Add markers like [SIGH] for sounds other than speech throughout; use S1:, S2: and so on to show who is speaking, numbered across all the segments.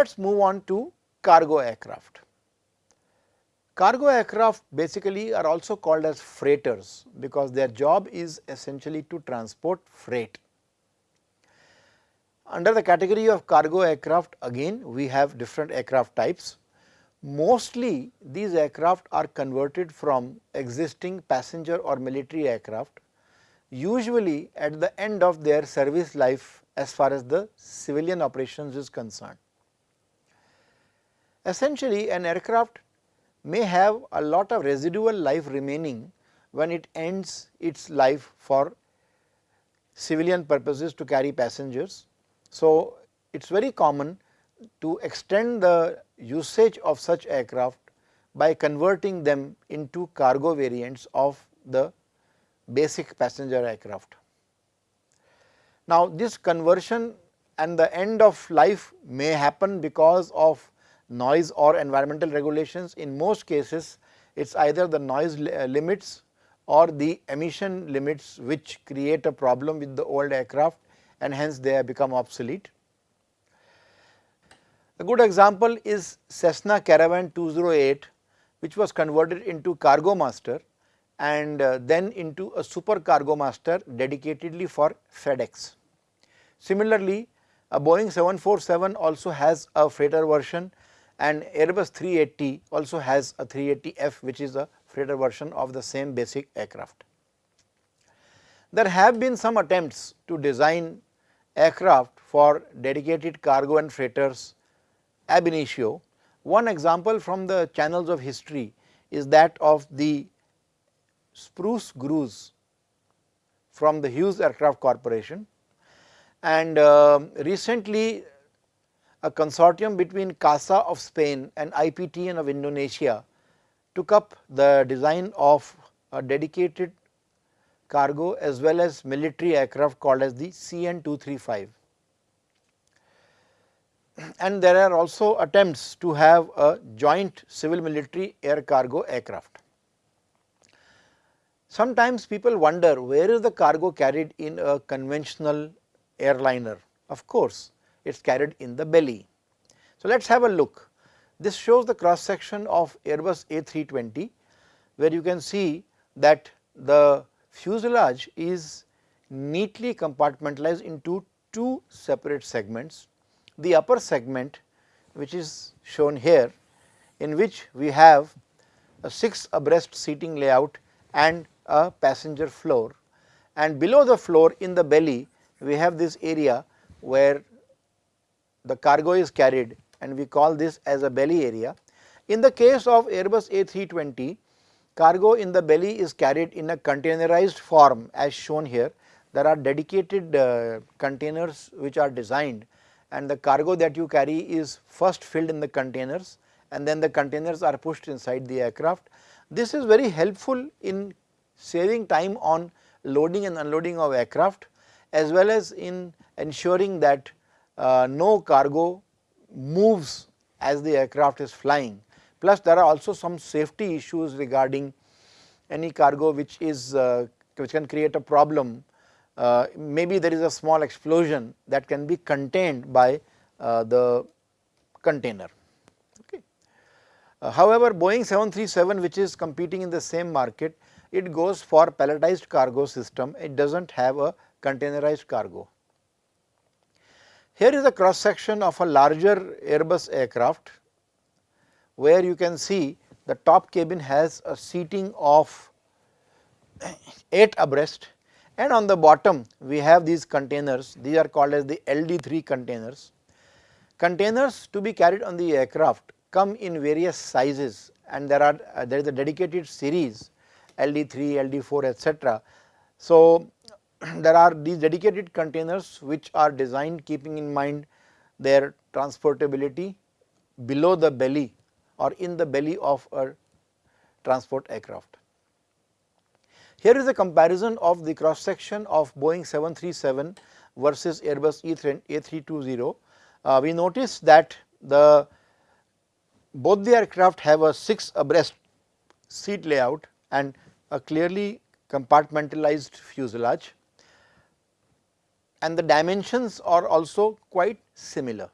S1: Let us move on to cargo aircraft. Cargo aircraft basically are also called as freighters because their job is essentially to transport freight. Under the category of cargo aircraft again we have different aircraft types. Mostly these aircraft are converted from existing passenger or military aircraft usually at the end of their service life as far as the civilian operations is concerned. Essentially an aircraft may have a lot of residual life remaining when it ends its life for civilian purposes to carry passengers so, it is very common to extend the usage of such aircraft by converting them into cargo variants of the basic passenger aircraft. Now, this conversion and the end of life may happen because of noise or environmental regulations. In most cases, it is either the noise limits or the emission limits which create a problem with the old aircraft and hence they have become obsolete. A good example is Cessna Caravan 208 which was converted into Cargo Master and uh, then into a Super Cargo Master dedicatedly for FedEx. Similarly, a Boeing 747 also has a freighter version and Airbus 380 also has a 380F which is a freighter version of the same basic aircraft. There have been some attempts to design aircraft for dedicated cargo and freighters ab initio. One example from the channels of history is that of the Spruce Goose from the Hughes Aircraft Corporation and uh, recently a consortium between CASA of Spain and IPTN of Indonesia took up the design of a dedicated cargo as well as military aircraft called as the CN 235. And there are also attempts to have a joint civil military air cargo aircraft. Sometimes people wonder where is the cargo carried in a conventional airliner. Of course, it is carried in the belly. So, let us have a look. This shows the cross section of Airbus A320 where you can see that the fuselage is neatly compartmentalized into two separate segments. The upper segment which is shown here in which we have a 6 abreast seating layout and a passenger floor and below the floor in the belly we have this area where the cargo is carried and we call this as a belly area. In the case of Airbus A320 Cargo in the belly is carried in a containerized form as shown here. There are dedicated uh, containers which are designed and the cargo that you carry is first filled in the containers and then the containers are pushed inside the aircraft. This is very helpful in saving time on loading and unloading of aircraft as well as in ensuring that no cargo moves as the aircraft is flying plus there are also some safety issues regarding any cargo which is uh, which can create a problem uh, maybe there is a small explosion that can be contained by uh, the container. Okay. Uh, however, Boeing 737 which is competing in the same market it goes for palletized cargo system it does not have a containerized cargo. Here is a cross section of a larger Airbus aircraft where you can see the top cabin has a seating of [CLEARS THROAT] 8 abreast and on the bottom we have these containers these are called as the LD3 containers. Containers to be carried on the aircraft come in various sizes and there are uh, there is a dedicated series LD3, LD4 etc. So, [CLEARS THROAT] there are these dedicated containers which are designed keeping in mind their transportability below the belly or in the belly of a transport aircraft. Here is a comparison of the cross section of Boeing 737 versus Airbus A320. Uh, we notice that the both the aircraft have a 6 abreast seat layout and a clearly compartmentalized fuselage and the dimensions are also quite similar.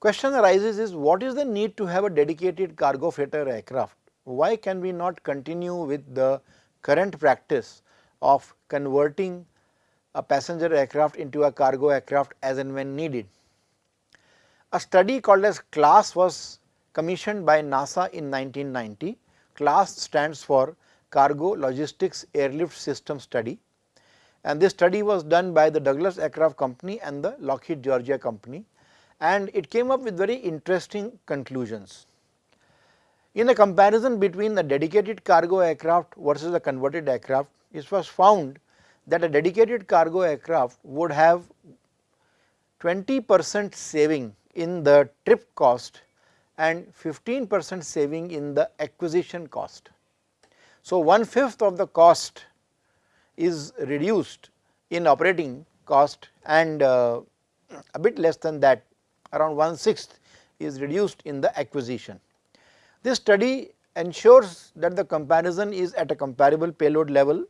S1: Question arises is what is the need to have a dedicated cargo freighter aircraft? Why can we not continue with the current practice of converting a passenger aircraft into a cargo aircraft as and when needed? A study called as CLASS was commissioned by NASA in 1990. CLASS stands for Cargo Logistics Airlift System Study and this study was done by the Douglas Aircraft Company and the Lockheed Georgia Company and it came up with very interesting conclusions. In a comparison between a dedicated cargo aircraft versus a converted aircraft, it was found that a dedicated cargo aircraft would have 20 percent saving in the trip cost and 15 percent saving in the acquisition cost. So, one fifth of the cost is reduced in operating cost and uh, a bit less than that around one sixth is reduced in the acquisition. This study ensures that the comparison is at a comparable payload level.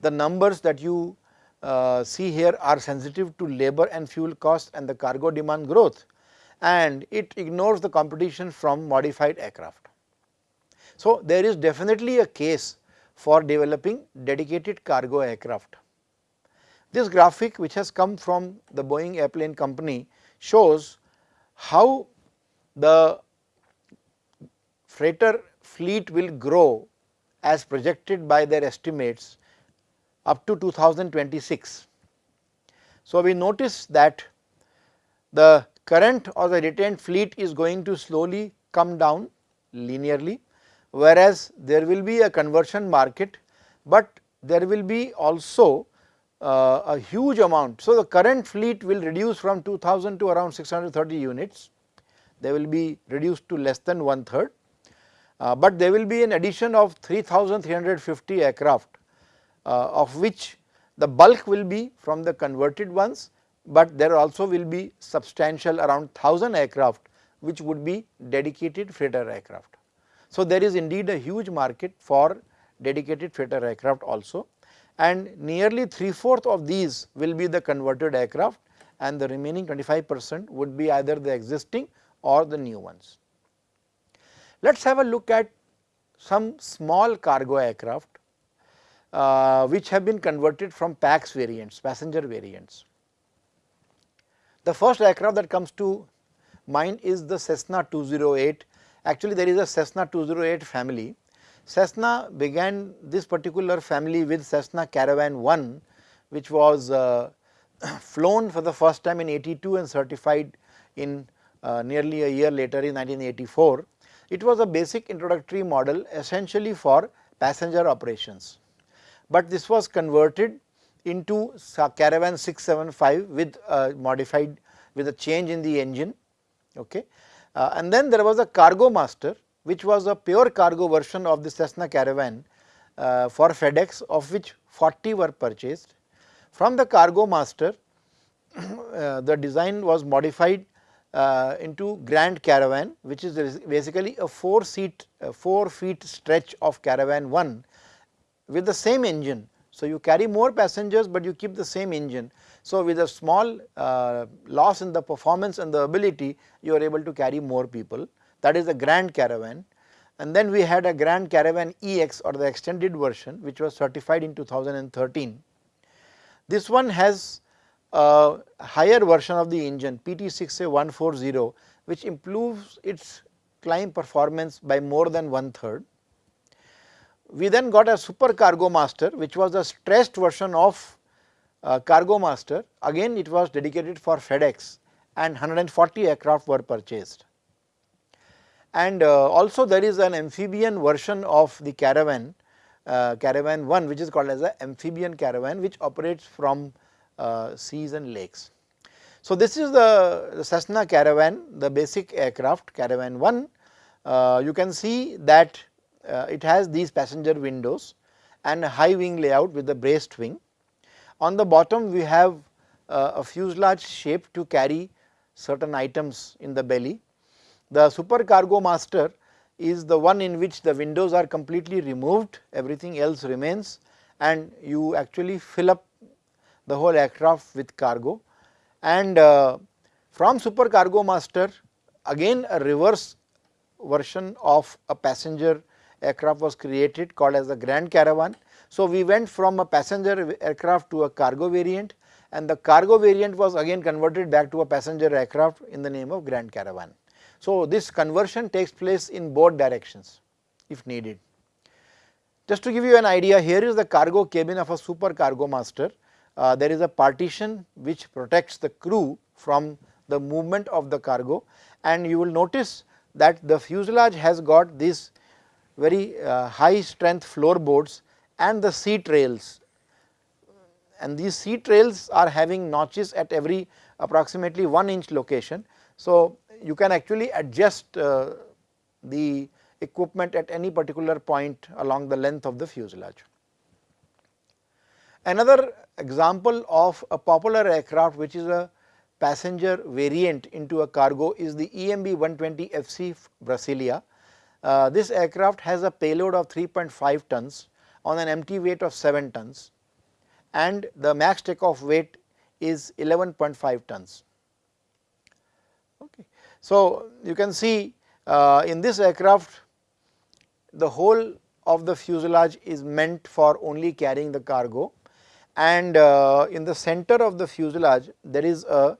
S1: The numbers that you uh, see here are sensitive to labor and fuel cost and the cargo demand growth and it ignores the competition from modified aircraft. So, there is definitely a case for developing dedicated cargo aircraft. This graphic which has come from the Boeing airplane company shows how the freighter fleet will grow as projected by their estimates up to 2026. So, we notice that the current or the retained fleet is going to slowly come down linearly, whereas there will be a conversion market, but there will be also uh, a huge amount. So, the current fleet will reduce from 2000 to around 630 units, they will be reduced to less than one third, uh, but there will be an addition of 3350 aircraft uh, of which the bulk will be from the converted ones, but there also will be substantial around 1000 aircraft which would be dedicated freighter aircraft. So, there is indeed a huge market for dedicated freighter aircraft also and nearly 3 fourth of these will be the converted aircraft and the remaining 25 percent would be either the existing or the new ones. Let us have a look at some small cargo aircraft uh, which have been converted from PAX variants, passenger variants. The first aircraft that comes to mind is the Cessna 208. Actually, there is a Cessna 208 family. Cessna began this particular family with Cessna Caravan 1, which was uh, [CLEARS THROAT] flown for the first time in 82 and certified in uh, nearly a year later in 1984. It was a basic introductory model essentially for passenger operations but this was converted into Caravan 675 with modified with a change in the engine okay. Uh, and then there was a cargo master which was a pure cargo version of the Cessna Caravan uh, for FedEx of which 40 were purchased. From the cargo master [CLEARS THROAT] uh, the design was modified uh, into Grand Caravan which is basically a 4 seat uh, 4 feet stretch of Caravan 1 with the same engine. So, you carry more passengers, but you keep the same engine. So, with a small uh, loss in the performance and the ability you are able to carry more people. That is the Grand Caravan. And then we had a Grand Caravan EX or the extended version which was certified in 2013. This one has a higher version of the engine PT6A140 which improves its climb performance by more than one third. We then got a super cargo master which was a stressed version of uh, cargo master again it was dedicated for FedEx and 140 aircraft were purchased. And uh, also there is an amphibian version of the caravan uh, caravan 1 which is called as a amphibian caravan which operates from uh, seas and lakes. So, this is the, the Cessna caravan the basic aircraft caravan 1 uh, you can see that it has these passenger windows and a high wing layout with the braced wing. On the bottom we have uh, a fuselage shape to carry certain items in the belly. The super cargo master is the one in which the windows are completely removed everything else remains and you actually fill up the whole aircraft with cargo and uh, From Super Cargo Master again a reverse version of a passenger aircraft was created called as the Grand Caravan. So, we went from a passenger aircraft to a cargo variant and the cargo variant was again converted back to a passenger aircraft in the name of Grand Caravan. So, this conversion takes place in both directions if needed. Just to give you an idea here is the cargo cabin of a super cargo master. Uh, there is a partition which protects the crew from the movement of the cargo and you will notice that the fuselage has got these very uh, high strength floorboards and the seat rails and these seat rails are having notches at every approximately 1 inch location. So, you can actually adjust uh, the equipment at any particular point along the length of the fuselage. Another example of a popular aircraft which is a passenger variant into a cargo is the EMB 120 FC Brasilia. Uh, this aircraft has a payload of 3.5 tons on an empty weight of 7 tons and the max takeoff weight is 11.5 tons. Okay. So, you can see uh, in this aircraft the whole of the fuselage is meant for only carrying the cargo and uh, in the center of the fuselage there is a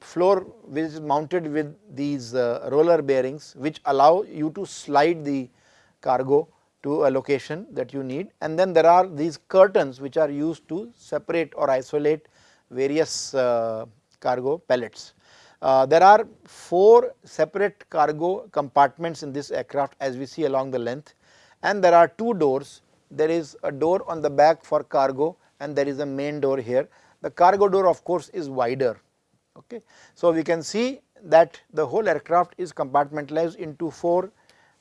S1: floor which is mounted with these uh, roller bearings which allow you to slide the cargo to a location that you need and then there are these curtains which are used to separate or isolate various uh, cargo pellets. Uh, there are 4 separate cargo compartments in this aircraft as we see along the length and there are 2 doors. There is a door on the back for cargo and there is a main door here. The cargo door of course is wider. Okay. So, we can see that the whole aircraft is compartmentalized into 4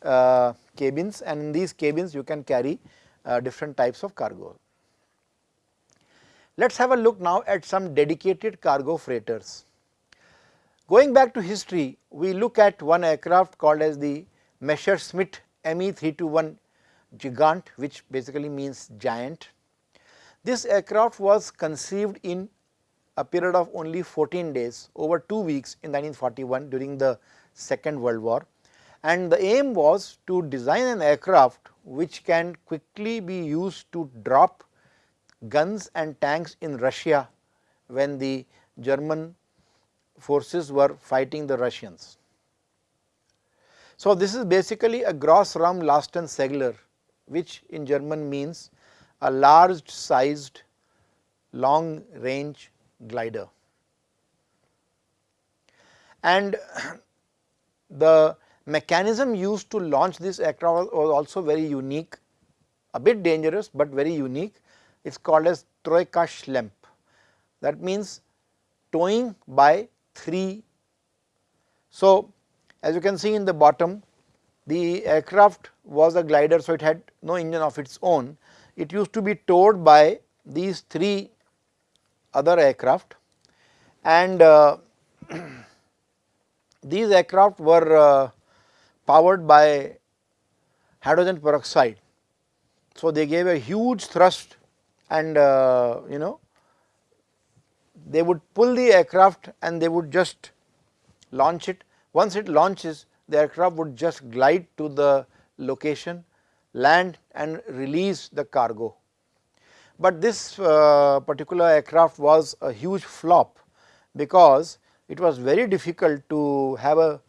S1: uh, cabins and in these cabins you can carry uh, different types of cargo. Let us have a look now at some dedicated cargo freighters. Going back to history, we look at one aircraft called as the Messerschmitt Me 321 Gigant which basically means giant. This aircraft was conceived in a period of only 14 days over 2 weeks in 1941 during the second world war and the aim was to design an aircraft which can quickly be used to drop guns and tanks in Russia when the German forces were fighting the Russians. So, this is basically a gross Grossraumlastensegler which in German means a large sized long range glider. And [CLEARS THROAT] the mechanism used to launch this aircraft was also very unique, a bit dangerous, but very unique. It is called as Troika Schlepp. That means towing by 3. So, as you can see in the bottom, the aircraft was a glider, so it had no engine of its own. It used to be towed by these 3 other aircraft and uh, [CLEARS THROAT] these aircraft were uh, powered by hydrogen peroxide. So, they gave a huge thrust and uh, you know they would pull the aircraft and they would just launch it. Once it launches the aircraft would just glide to the location, land and release the cargo. But this uh, particular aircraft was a huge flop because it was very difficult to have a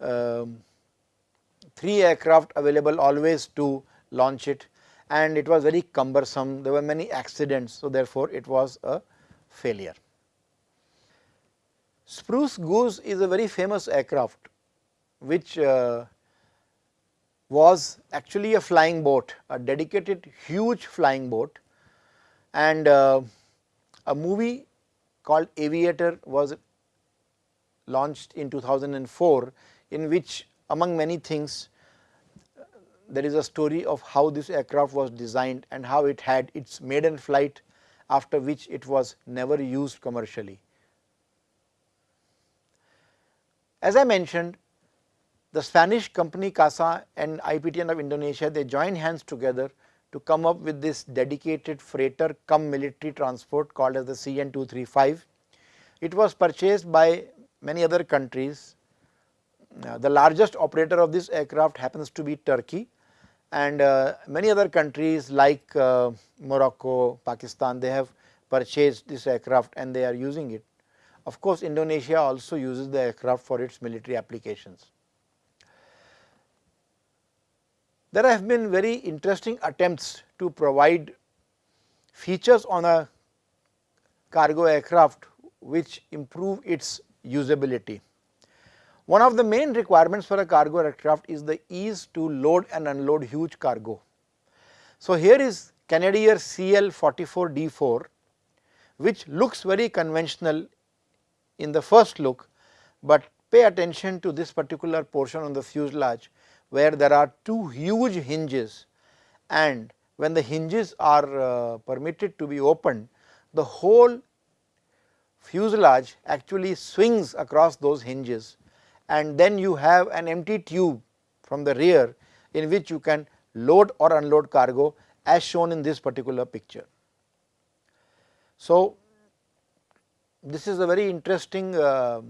S1: um, 3 aircraft available always to launch it and it was very cumbersome, there were many accidents. So, therefore, it was a failure. Spruce Goose is a very famous aircraft which uh, was actually a flying boat, a dedicated huge flying boat and uh, a movie called Aviator was launched in 2004 in which among many things there is a story of how this aircraft was designed and how it had its maiden flight after which it was never used commercially. As I mentioned the Spanish company CASA and IPTN of Indonesia they joined hands together to come up with this dedicated freighter come military transport called as the CN 235 It was purchased by many other countries. Uh, the largest operator of this aircraft happens to be Turkey and uh, many other countries like uh, Morocco, Pakistan, they have purchased this aircraft and they are using it. Of course, Indonesia also uses the aircraft for its military applications. There have been very interesting attempts to provide features on a cargo aircraft which improve its usability. One of the main requirements for a cargo aircraft is the ease to load and unload huge cargo. So, here is Canadair CL 44 D4 which looks very conventional in the first look, but pay attention to this particular portion on the fuselage where there are two huge hinges and when the hinges are uh, permitted to be opened, the whole fuselage actually swings across those hinges and then you have an empty tube from the rear in which you can load or unload cargo as shown in this particular picture. So, this is a very interesting uh,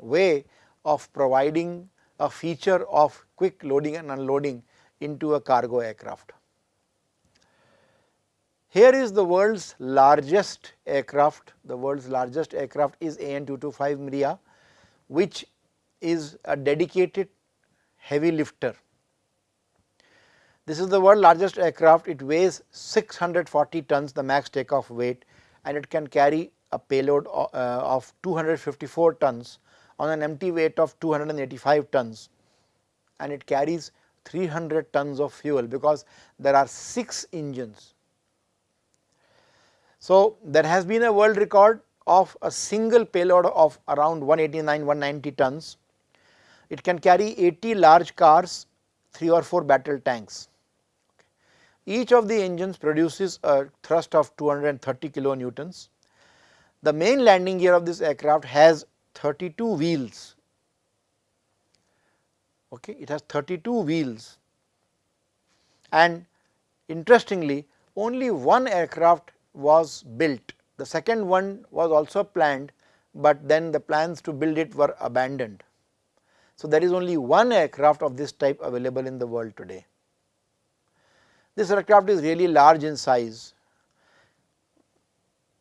S1: way of providing a feature of quick loading and unloading into a cargo aircraft. Here is the world's largest aircraft, the world's largest aircraft is AN225 Mriya which is a dedicated heavy lifter. This is the world's largest aircraft, it weighs 640 tons the max takeoff weight and it can carry a payload uh, of 254 tons on an empty weight of 285 tons and it carries 300 tons of fuel because there are 6 engines so, there has been a world record of a single payload of around 189 190 tons. It can carry 80 large cars, 3 or 4 battle tanks. Each of the engines produces a thrust of 230 kilonewtons. The main landing gear of this aircraft has 32 wheels. Okay, it has 32 wheels and interestingly only one aircraft was built. The second one was also planned, but then the plans to build it were abandoned. So, there is only one aircraft of this type available in the world today. This aircraft is really large in size.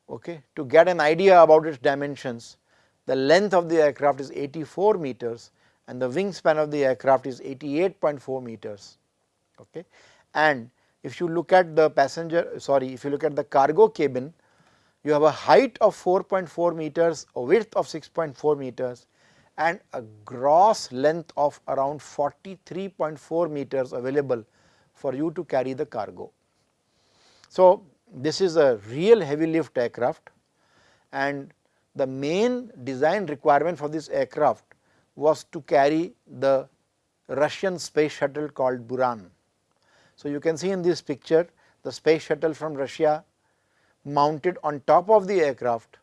S1: Okay. To get an idea about its dimensions, the length of the aircraft is 84 meters and the wingspan of the aircraft is 88.4 meters. Okay. And if you look at the passenger sorry if you look at the cargo cabin you have a height of 4.4 meters a width of 6.4 meters and a gross length of around 43.4 meters available for you to carry the cargo. So, this is a real heavy lift aircraft and the main design requirement for this aircraft was to carry the Russian space shuttle called Buran. So, you can see in this picture the space shuttle from Russia mounted on top of the aircraft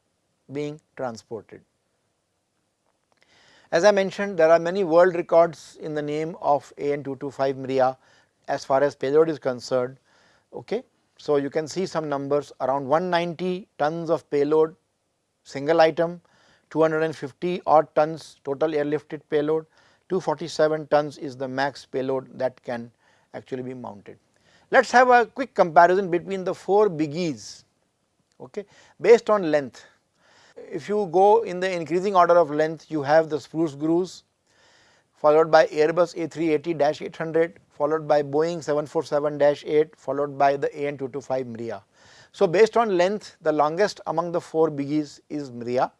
S1: being transported. As I mentioned there are many world records in the name of AN225 Mriya as far as payload is concerned. Okay. So, you can see some numbers around 190 tons of payload single item, 250 odd tons total airlifted payload, 247 tons is the max payload that can actually be mounted. Let us have a quick comparison between the 4 biggies okay, based on length. If you go in the increasing order of length you have the spruce grooves followed by Airbus A380-800 followed by Boeing 747-8 followed by the AN225 Mriya. So, based on length the longest among the 4 biggies is Mriya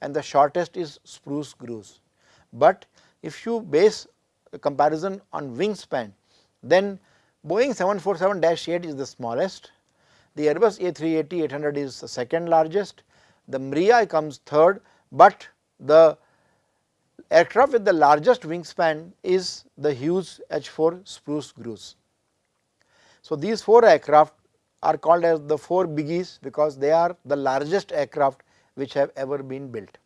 S1: and the shortest is spruce grooves. But if you base a comparison on wingspan then Boeing 747-8 is the smallest, the Airbus A380-800 is the second largest, the Mriya comes third, but the aircraft with the largest wingspan is the Hughes H4 Spruce Grooves. So, these 4 aircraft are called as the 4 biggies because they are the largest aircraft which have ever been built.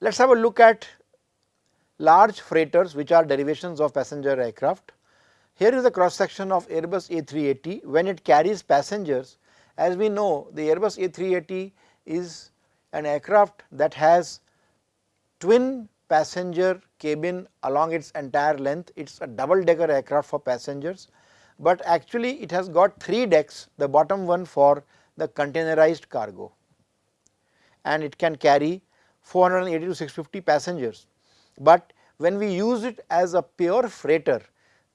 S1: Let us have a look at large freighters which are derivations of passenger aircraft. Here is a cross section of Airbus A380 when it carries passengers As we know the Airbus A380 is an aircraft that has twin passenger cabin along its entire length, it is a double decker aircraft for passengers, but actually it has got 3 decks, the bottom one for the containerized cargo and it can carry 480 to 650 passengers. But when we use it as a pure freighter,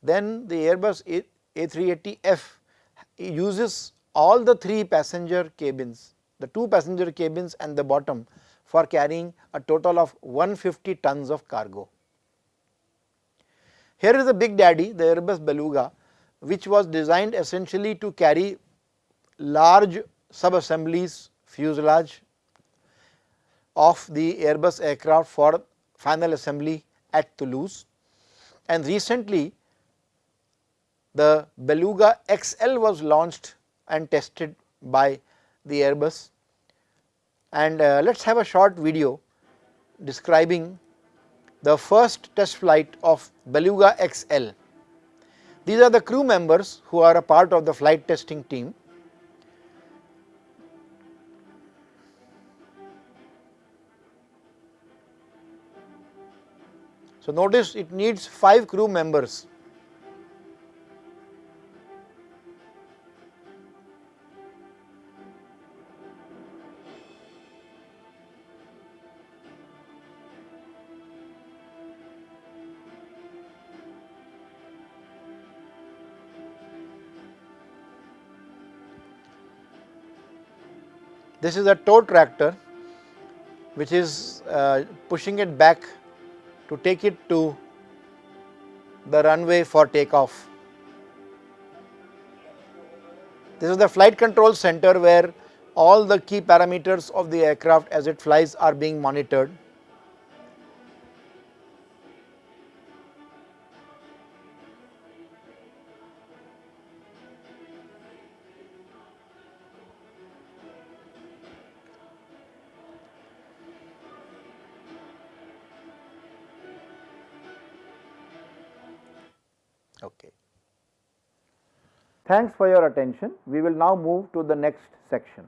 S1: then the Airbus A, A380F uses all the 3 passenger cabins, the 2 passenger cabins and the bottom for carrying a total of 150 tons of cargo. Here is the big daddy, the Airbus Beluga, which was designed essentially to carry large sub-assemblies fuselage of the Airbus aircraft for final assembly at Toulouse and recently the Beluga XL was launched and tested by the Airbus and uh, let us have a short video describing the first test flight of Beluga XL. These are the crew members who are a part of the flight testing team So, notice it needs 5 crew members. This is a tow tractor which is uh, pushing it back to take it to the runway for takeoff. This is the flight control center where all the key parameters of the aircraft as it flies are being monitored. Okay. Thanks for your attention. We will now move to the next section.